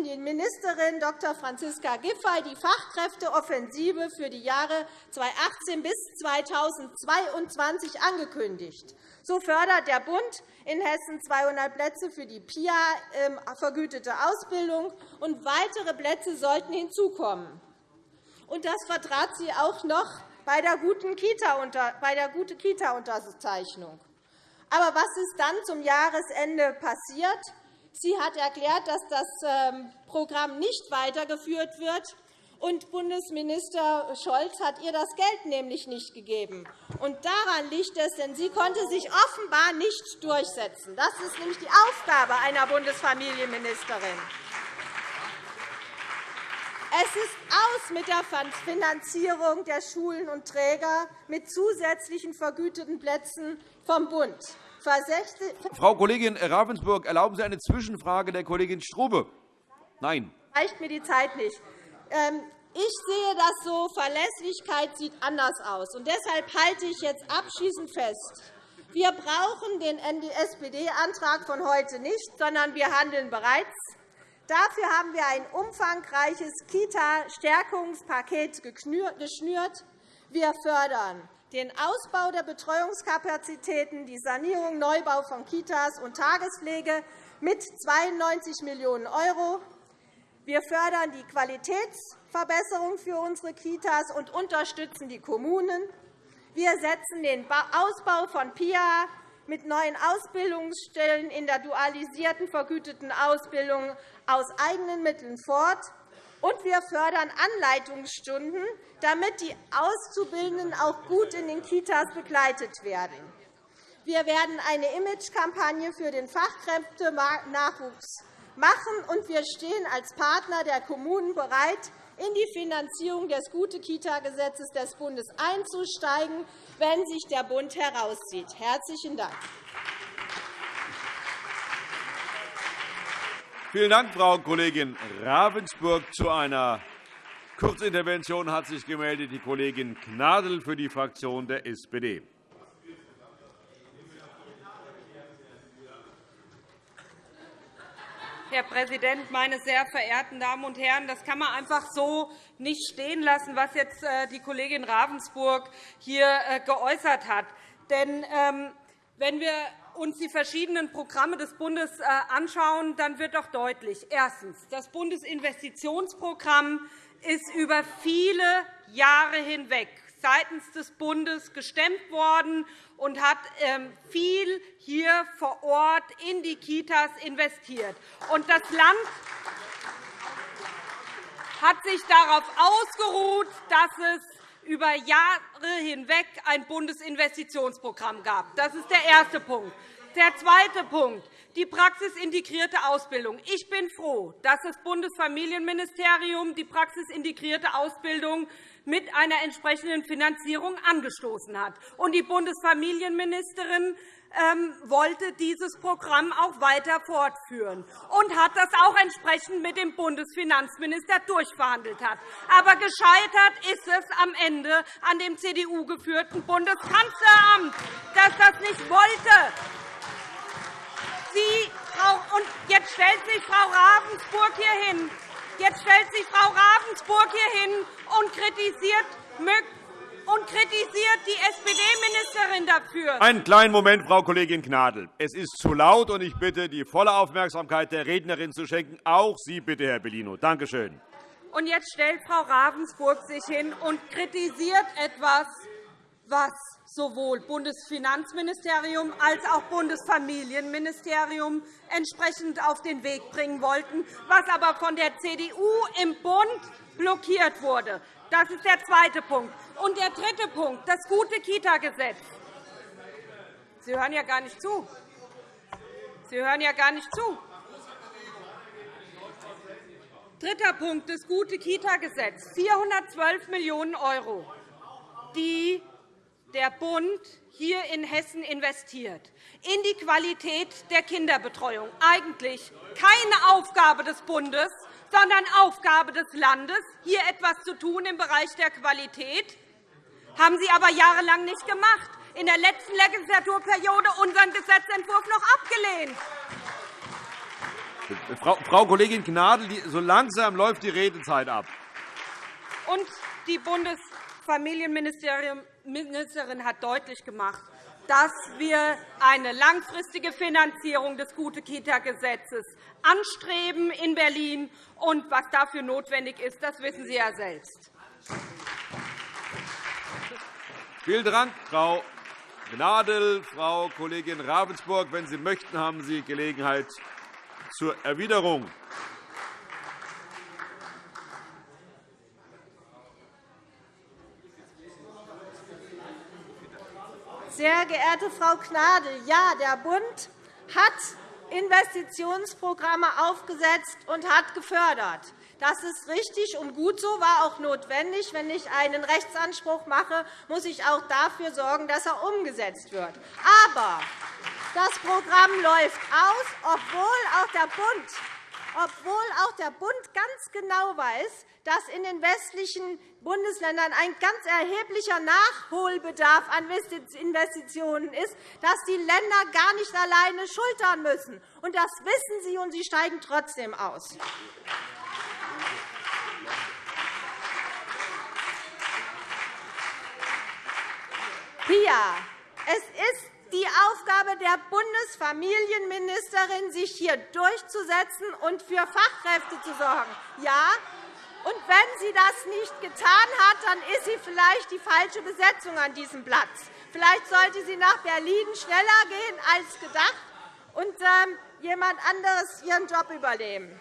die Ministerin Dr. Franziska Giffey die Fachkräfteoffensive für die Jahre 2018 bis 2022 angekündigt. So fördert der Bund in Hessen 200 Plätze für die PIA ähm, vergütete Ausbildung, und weitere Plätze sollten hinzukommen. Das vertrat sie auch noch bei der guten Kita-Unterzeichnung. Aber was ist dann zum Jahresende passiert? Sie hat erklärt, dass das ähm, Programm nicht weitergeführt wird. Und Bundesminister Scholz hat ihr das Geld nämlich nicht gegeben. Und daran liegt es, denn sie konnte sich offenbar nicht durchsetzen. Das ist nämlich die Aufgabe einer Bundesfamilienministerin. Es ist aus mit der Finanzierung der Schulen und Träger mit zusätzlichen vergüteten Plätzen vom Bund. Frau Kollegin Ravensburg, erlauben Sie eine Zwischenfrage der Kollegin Strube? Nein. Reicht mir die Zeit nicht. Ähm, ich sehe das so, Verlässlichkeit sieht anders aus. Und deshalb halte ich jetzt abschließend fest, wir brauchen den SPD-Antrag von heute nicht, sondern wir handeln bereits. Dafür haben wir ein umfangreiches Kita-Stärkungspaket geschnürt. Wir fördern den Ausbau der Betreuungskapazitäten, die Sanierung, Neubau von Kitas und Tagespflege mit 92 Millionen €. Wir fördern die Qualitätsverbesserung für unsere Kitas und unterstützen die Kommunen. Wir setzen den Ausbau von PIA mit neuen Ausbildungsstellen in der dualisierten vergüteten Ausbildung aus eigenen Mitteln fort. Und wir fördern Anleitungsstunden, damit die Auszubildenden auch gut in den Kitas begleitet werden. Wir werden eine Imagekampagne für den Fachkräftenachwuchs machen, und wir stehen als Partner der Kommunen bereit, in die Finanzierung des Gute-Kita-Gesetzes des Bundes einzusteigen, wenn sich der Bund herauszieht. – Herzlichen Dank. Vielen Dank, Frau Kollegin Ravensburg. Zu einer Kurzintervention hat sich gemeldet die Kollegin Gnadl für die Fraktion der SPD. Herr Präsident, meine sehr verehrten Damen und Herren! Das kann man einfach so nicht stehen lassen, was jetzt äh, die Kollegin Ravensburg hier äh, geäußert hat. Denn ähm, wenn wir uns die verschiedenen Programme des Bundes äh, anschauen, dann wird doch deutlich, erstens, das Bundesinvestitionsprogramm ist über viele Jahre hinweg seitens des Bundes gestemmt worden und hat ähm, viel hier vor Ort in die Kitas investiert. Das Land hat sich darauf ausgeruht, dass es über Jahre hinweg ein Bundesinvestitionsprogramm gab. Das ist der erste Punkt. Der zweite Punkt die praxisintegrierte Ausbildung. Ich bin froh, dass das Bundesfamilienministerium die praxisintegrierte Ausbildung mit einer entsprechenden Finanzierung angestoßen hat. die Bundesfamilienministerin wollte dieses Programm auch weiter fortführen und hat das auch entsprechend mit dem Bundesfinanzminister durchverhandelt. Hat. Aber gescheitert ist es am Ende an dem CDU-geführten Bundeskanzleramt, das das nicht wollte. Sie, Frau, und jetzt stellt sich Frau Ravensburg hier hin. Jetzt stellt sich Frau Ravensburg hier hin und kritisiert, und kritisiert die SPD-Ministerin dafür. Einen kleinen Moment, Frau Kollegin Gnadl. Es ist zu laut, und ich bitte, die volle Aufmerksamkeit der Rednerin zu schenken. Auch Sie bitte, Herr Bellino. Danke schön. Und jetzt stellt Frau Ravensburg sich hin und kritisiert etwas, was sowohl Bundesfinanzministerium als auch Bundesfamilienministerium entsprechend auf den Weg bringen wollten, was aber von der CDU im Bund blockiert wurde. Das ist der zweite Punkt. Und der dritte Punkt, das gute Kita-Gesetz. Sie hören ja gar nicht zu. Sie hören ja gar nicht zu. Dritter Punkt, das gute Kita-Gesetz, 412 Millionen €, die der Bund hier in Hessen investiert, in die Qualität der Kinderbetreuung. Eigentlich keine Aufgabe des Bundes, sondern Aufgabe des Landes, hier etwas zu tun im Bereich der Qualität. Haben Sie aber jahrelang nicht gemacht. In der letzten Legislaturperiode unseren Gesetzentwurf noch abgelehnt. Frau Kollegin Gnadl, so langsam läuft die Redezeit ab. Und die Bundesfamilienministerin Ministerin hat deutlich gemacht, dass wir eine langfristige Finanzierung des Gute-Kita-Gesetzes anstreben in Berlin. Und was dafür notwendig ist, das wissen Sie ja selbst. Vielen Dank, Frau Gnadl. Frau Kollegin Ravensburg, wenn Sie möchten, haben Sie Gelegenheit zur Erwiderung. Sehr geehrte Frau Gnadl, ja, der Bund hat Investitionsprogramme aufgesetzt und hat gefördert. Das ist richtig und gut so, war auch notwendig. Wenn ich einen Rechtsanspruch mache, muss ich auch dafür sorgen, dass er umgesetzt wird. Aber das Programm läuft aus, obwohl auch der Bund obwohl auch der Bund ganz genau weiß, dass in den westlichen Bundesländern ein ganz erheblicher Nachholbedarf an Investitionen ist, dass die Länder gar nicht alleine schultern müssen. Und das wissen Sie, und Sie steigen trotzdem aus. Pia, es ist die Aufgabe der Bundesfamilienministerin, sich hier durchzusetzen und für Fachkräfte zu sorgen. Ja, und wenn sie das nicht getan hat, dann ist sie vielleicht die falsche Besetzung an diesem Platz. Vielleicht sollte sie nach Berlin schneller gehen als gedacht und ähm, jemand anderes ihren Job übernehmen.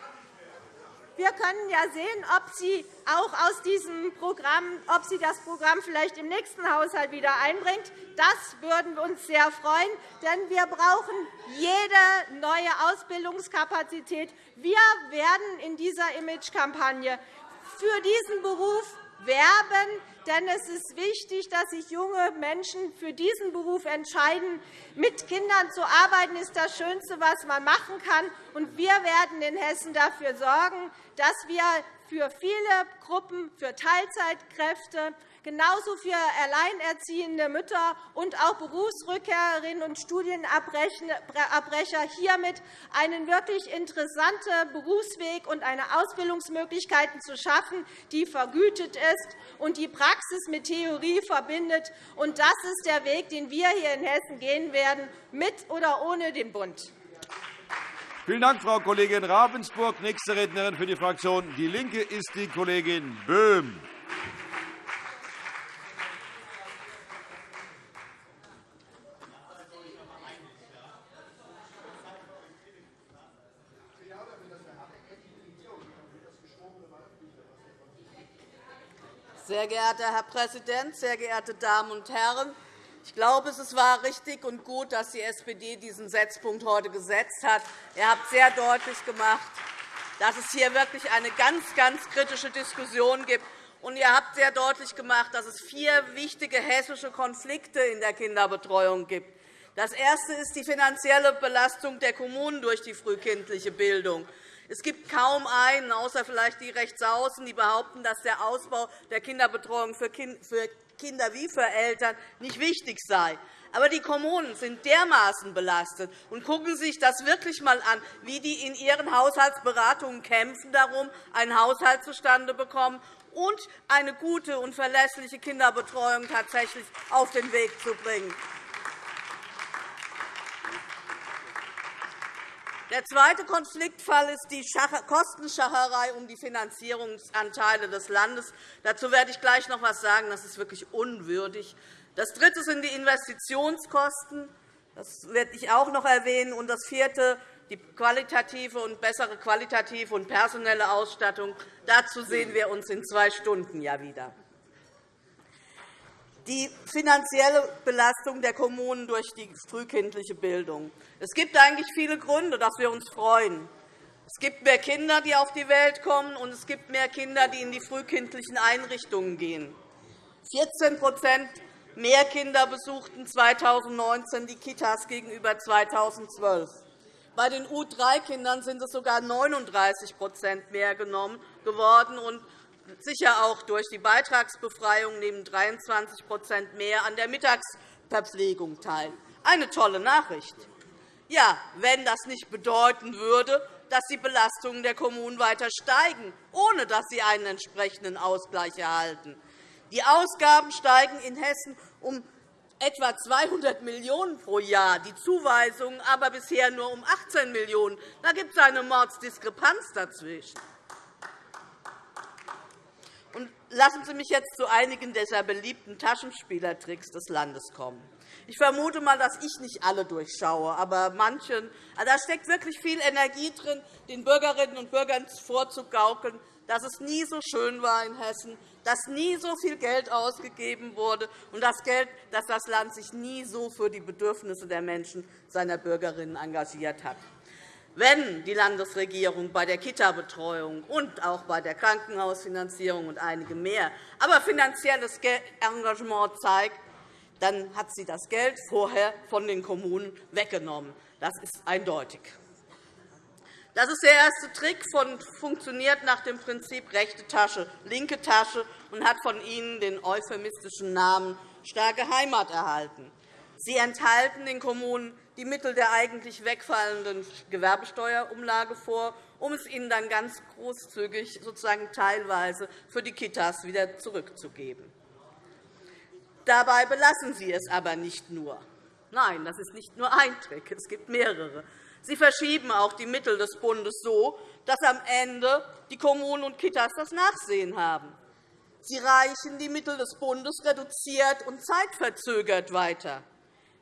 Wir können ja sehen, ob Sie auch aus diesem Programm, ob Sie das Programm vielleicht im nächsten Haushalt wieder einbringt. Das würden wir uns sehr freuen, denn wir brauchen jede neue Ausbildungskapazität. Wir werden in dieser Imagekampagne für diesen Beruf werben, denn es ist wichtig, dass sich junge Menschen für diesen Beruf entscheiden. Mit Kindern zu arbeiten ist das Schönste, was man machen kann. Und wir werden in Hessen dafür sorgen, dass wir für viele Gruppen, für Teilzeitkräfte genauso für alleinerziehende Mütter und auch Berufsrückkehrerinnen und Studienabbrecher hiermit einen wirklich interessanten Berufsweg und eine Ausbildungsmöglichkeiten zu schaffen, die vergütet ist und die Praxis mit Theorie verbindet. Das ist der Weg, den wir hier in Hessen gehen werden, mit oder ohne den Bund. Vielen Dank, Frau Kollegin Ravensburg. Nächste Rednerin für die Fraktion DIE LINKE ist die Kollegin Böhm. Sehr geehrter Herr Präsident, sehr geehrte Damen und Herren! Ich glaube, es war richtig und gut, dass die SPD diesen Setzpunkt heute gesetzt hat. Ihr habt sehr deutlich gemacht, dass es hier wirklich eine ganz, ganz kritische Diskussion gibt. Und ihr habt sehr deutlich gemacht, dass es vier wichtige hessische Konflikte in der Kinderbetreuung gibt. Das erste ist die finanzielle Belastung der Kommunen durch die frühkindliche Bildung. Es gibt kaum einen, außer vielleicht die Rechtsaußen, die behaupten, dass der Ausbau der Kinderbetreuung für Kinder wie für Eltern nicht wichtig sei. Aber die Kommunen sind dermaßen belastet. Und gucken Sie sich das wirklich einmal an, wie die in ihren Haushaltsberatungen kämpfen darum, einen Haushalt zustande bekommen und eine gute und verlässliche Kinderbetreuung tatsächlich auf den Weg zu bringen. Der zweite Konfliktfall ist die Kostenschacherei um die Finanzierungsanteile des Landes. Dazu werde ich gleich noch etwas sagen. Das ist wirklich unwürdig. Das dritte sind die Investitionskosten. Das werde ich auch noch erwähnen. Und das vierte die qualitative und bessere qualitative und personelle Ausstattung. Dazu sehen wir uns in zwei Stunden ja wieder die finanzielle Belastung der Kommunen durch die frühkindliche Bildung. Es gibt eigentlich viele Gründe, dass wir uns freuen. Es gibt mehr Kinder, die auf die Welt kommen, und es gibt mehr Kinder, die in die frühkindlichen Einrichtungen gehen. 14% mehr Kinder besuchten 2019 die Kitas gegenüber 2012. Bei den U3-Kindern sind es sogar 39% mehr geworden sicher auch durch die Beitragsbefreiung nehmen 23% mehr an der Mittagsverpflegung teil. Eine tolle Nachricht. Ja, wenn das nicht bedeuten würde, dass die Belastungen der Kommunen weiter steigen, ohne dass sie einen entsprechenden Ausgleich erhalten. Die Ausgaben steigen in Hessen um etwa 200 Millionen € pro Jahr, die Zuweisungen aber bisher nur um 18 Millionen €. Da gibt es eine Mordsdiskrepanz dazwischen. Lassen Sie mich jetzt zu einigen dieser beliebten Taschenspielertricks des Landes kommen. Ich vermute einmal, dass ich nicht alle durchschaue, aber manchen. Also da steckt wirklich viel Energie drin, den Bürgerinnen und Bürgern vorzugaukeln, dass es nie so schön war in Hessen, dass nie so viel Geld ausgegeben wurde und das Geld, dass das Land sich nie so für die Bedürfnisse der Menschen, seiner Bürgerinnen engagiert hat. Wenn die Landesregierung bei der Kita-Betreuung und auch bei der Krankenhausfinanzierung und einige mehr aber finanzielles Engagement zeigt, dann hat sie das Geld vorher von den Kommunen weggenommen. Das ist eindeutig. Das ist der erste Trick und funktioniert nach dem Prinzip rechte Tasche, linke Tasche und hat von Ihnen den euphemistischen Namen starke Heimat erhalten. Sie enthalten den Kommunen die Mittel der eigentlich wegfallenden Gewerbesteuerumlage vor, um es ihnen dann ganz großzügig sozusagen teilweise für die Kitas wieder zurückzugeben. Dabei belassen Sie es aber nicht nur. Nein, das ist nicht nur ein Trick, es gibt mehrere. Sie verschieben auch die Mittel des Bundes so, dass am Ende die Kommunen und Kitas das Nachsehen haben. Sie reichen die Mittel des Bundes reduziert und zeitverzögert weiter.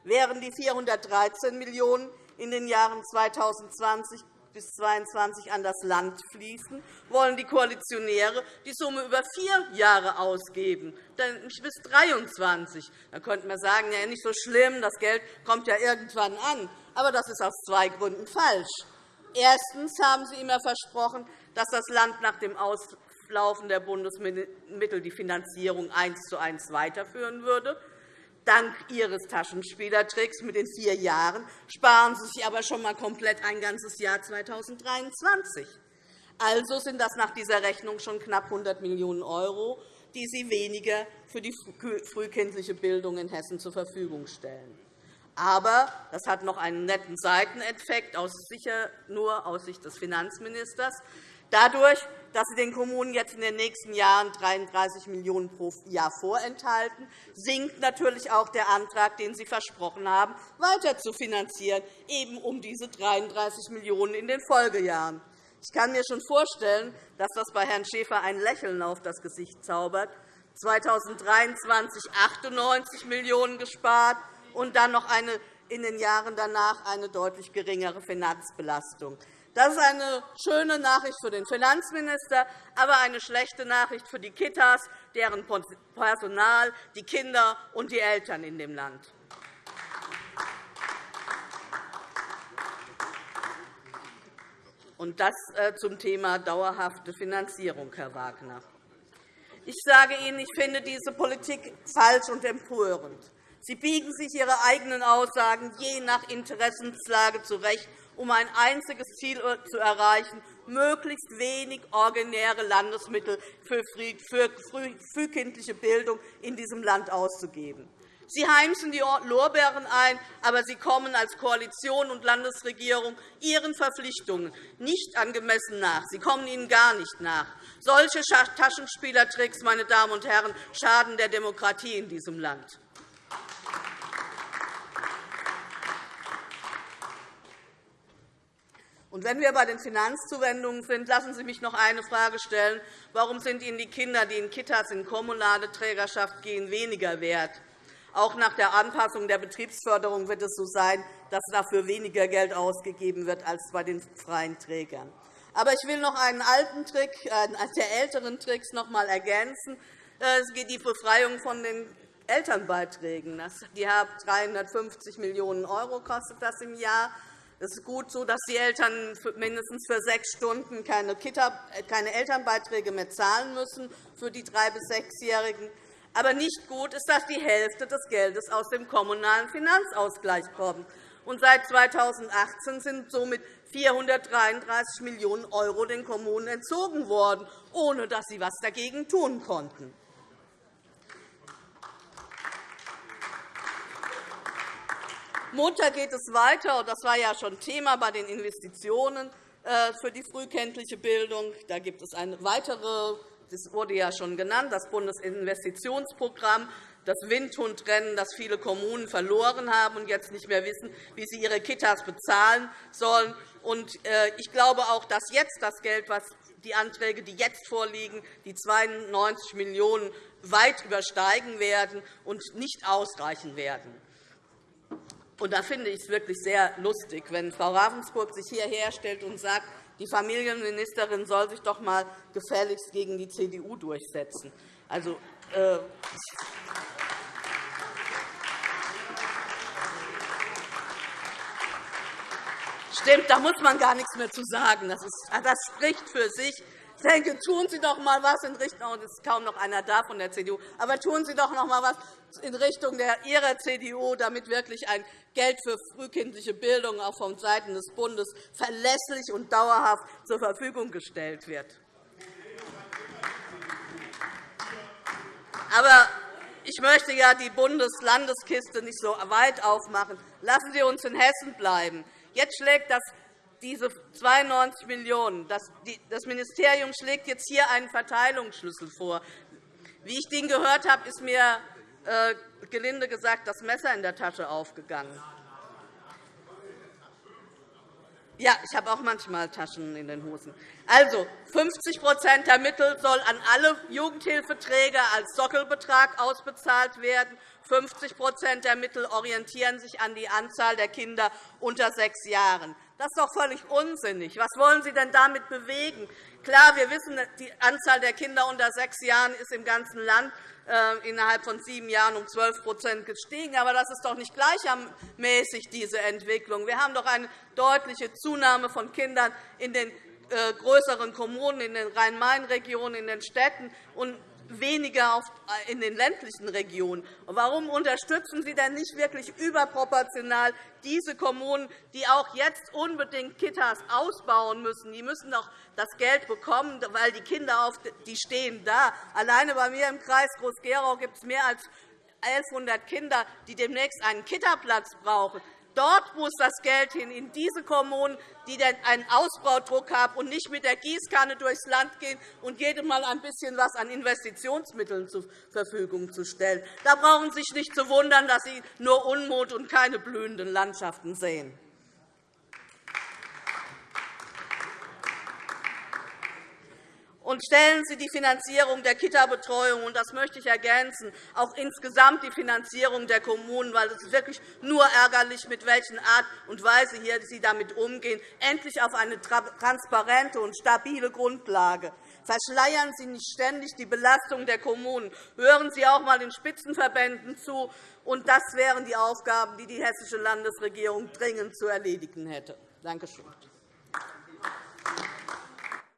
Während die 413 Millionen € in den Jahren 2020 bis 2022 an das Land fließen, wollen die Koalitionäre die Summe über vier Jahre ausgeben, nämlich bis 2023. Da könnte man sagen, ja, nicht so schlimm, das Geld kommt ja irgendwann an. Aber das ist aus zwei Gründen falsch. Erstens haben Sie immer versprochen, dass das Land nach dem Auslaufen der Bundesmittel die Finanzierung eins zu eins weiterführen würde. Dank Ihres Taschenspielertricks mit den vier Jahren sparen Sie sich aber schon einmal komplett ein ganzes Jahr 2023. Also sind das nach dieser Rechnung schon knapp 100 Millionen €, die Sie weniger für die frühkindliche Bildung in Hessen zur Verfügung stellen. Aber das hat noch einen netten Seiteneffekt, sicher nur aus Sicht des Finanzministers. Dadurch, dass Sie den Kommunen jetzt in den nächsten Jahren 33 Millionen € pro Jahr vorenthalten, sinkt natürlich auch der Antrag, den Sie versprochen haben, weiter zu finanzieren, eben um diese 33 Millionen € in den Folgejahren. Ich kann mir schon vorstellen, dass das bei Herrn Schäfer ein Lächeln auf das Gesicht zaubert. 2023 98 Millionen € gespart und dann noch eine, in den Jahren danach eine deutlich geringere Finanzbelastung. Das ist eine schöne Nachricht für den Finanzminister, aber eine schlechte Nachricht für die Kitas, deren Personal, die Kinder und die Eltern in dem Land. Und das äh, zum Thema dauerhafte Finanzierung, Herr Wagner. Ich sage Ihnen, ich finde diese Politik falsch und empörend. Sie biegen sich Ihre eigenen Aussagen je nach Interessenslage zurecht um ein einziges Ziel zu erreichen, möglichst wenig originäre Landesmittel für frühkindliche Bildung in diesem Land auszugeben. Sie heimsen die Lorbeeren ein, aber Sie kommen als Koalition und Landesregierung Ihren Verpflichtungen nicht angemessen nach. Sie kommen ihnen gar nicht nach. Solche Taschenspielertricks, meine Damen und Herren, schaden der Demokratie in diesem Land. Und wenn wir bei den Finanzzuwendungen sind, lassen Sie mich noch eine Frage stellen. Warum sind Ihnen die Kinder, die in Kitas in kommunale Trägerschaft gehen, weniger wert? Auch nach der Anpassung der Betriebsförderung wird es so sein, dass dafür weniger Geld ausgegeben wird als bei den freien Trägern. Aber ich will noch einen alten Trick, einen der älteren Tricks noch einmal ergänzen. Es geht die Befreiung von den Elternbeiträgen. Die haben 350 Millionen € kostet das im Jahr. Es ist gut so, dass die Eltern mindestens für sechs Stunden keine, Elternbeiträge mehr zahlen müssen für die drei- bis sechsjährigen. Aber nicht gut ist, dass die Hälfte des Geldes aus dem Kommunalen Finanzausgleich kommt. Und seit 2018 sind somit 433 Millionen € den Kommunen entzogen worden, ohne dass sie etwas dagegen tun konnten. Montag geht es weiter. Das war ja schon Thema bei den Investitionen äh, für die frühkindliche Bildung. Da gibt es eine weitere, das wurde ja schon genannt, das Bundesinvestitionsprogramm, das Windhundrennen, das viele Kommunen verloren haben und jetzt nicht mehr wissen, wie sie ihre Kitas bezahlen sollen. Äh, ich glaube auch, dass jetzt das Geld, was die Anträge, die jetzt vorliegen, die 92 Millionen € weit übersteigen werden und nicht ausreichen werden. Und da finde ich es wirklich sehr lustig, wenn Frau Ravensburg sich hierher stellt und sagt, die Familienministerin soll sich doch einmal gefälligst gegen die CDU durchsetzen. Also, äh, Stimmt, da muss man gar nichts mehr zu sagen. Das, ist, das spricht für sich. Denke, tun Sie doch einmal etwas in Richtung, und es ist kaum noch einer da von der CDU, aber tun Sie doch noch einmal etwas in Richtung der Ihrer CDU, damit wirklich ein Geld für frühkindliche Bildung auch von Seiten des Bundes verlässlich und dauerhaft zur Verfügung gestellt wird. Aber ich möchte ja die Bundes-Landeskiste nicht so weit aufmachen. Lassen Sie uns in Hessen bleiben. Jetzt schlägt das diese 92 Millionen €. Das Ministerium schlägt jetzt hier einen Verteilungsschlüssel vor. Wie ich den gehört habe, ist mir äh, gelinde gesagt das Messer in der Tasche aufgegangen. Ja, ich habe auch manchmal Taschen in den Hosen. Also, 50% der Mittel soll an alle Jugendhilfeträger als Sockelbetrag ausbezahlt werden. 50% der Mittel orientieren sich an die Anzahl der Kinder unter sechs Jahren. Das ist doch völlig unsinnig. Was wollen Sie denn damit bewegen? Klar, wir wissen, die Anzahl der Kinder unter sechs Jahren ist im ganzen Land innerhalb von sieben Jahren um 12% gestiegen. Aber das ist doch nicht gleichermäßig, diese Entwicklung. Wir haben doch eine deutliche Zunahme von Kindern in den äh, größeren Kommunen, in den Rhein-Main-Regionen, in den Städten. Und weniger äh, in den ländlichen Regionen. Warum unterstützen Sie denn nicht wirklich überproportional diese Kommunen, die auch jetzt unbedingt Kitas ausbauen müssen? Die müssen doch das Geld bekommen, weil die Kinder auf, die stehen da. Alleine bei mir im Kreis Groß-Gerau gibt es mehr als 1.100 Kinder, die demnächst einen Kitaplatz brauchen. Dort muss das Geld hin, in diese Kommunen, die einen Ausbaudruck haben und nicht mit der Gießkanne durchs Land gehen und jedem Mal ein bisschen was an Investitionsmitteln zur Verfügung zu stellen. Da brauchen Sie sich nicht zu wundern, dass Sie nur Unmut und keine blühenden Landschaften sehen. Und stellen Sie die Finanzierung der Kita-Betreuung, und das möchte ich ergänzen, auch insgesamt die Finanzierung der Kommunen, weil es ist wirklich nur ärgerlich, mit welcher Art und Weise hier Sie damit umgehen, endlich auf eine transparente und stabile Grundlage. Verschleiern Sie nicht ständig die Belastung der Kommunen. Hören Sie auch einmal den Spitzenverbänden zu. Und das wären die Aufgaben, die die hessische Landesregierung dringend zu erledigen hätte. Danke schön.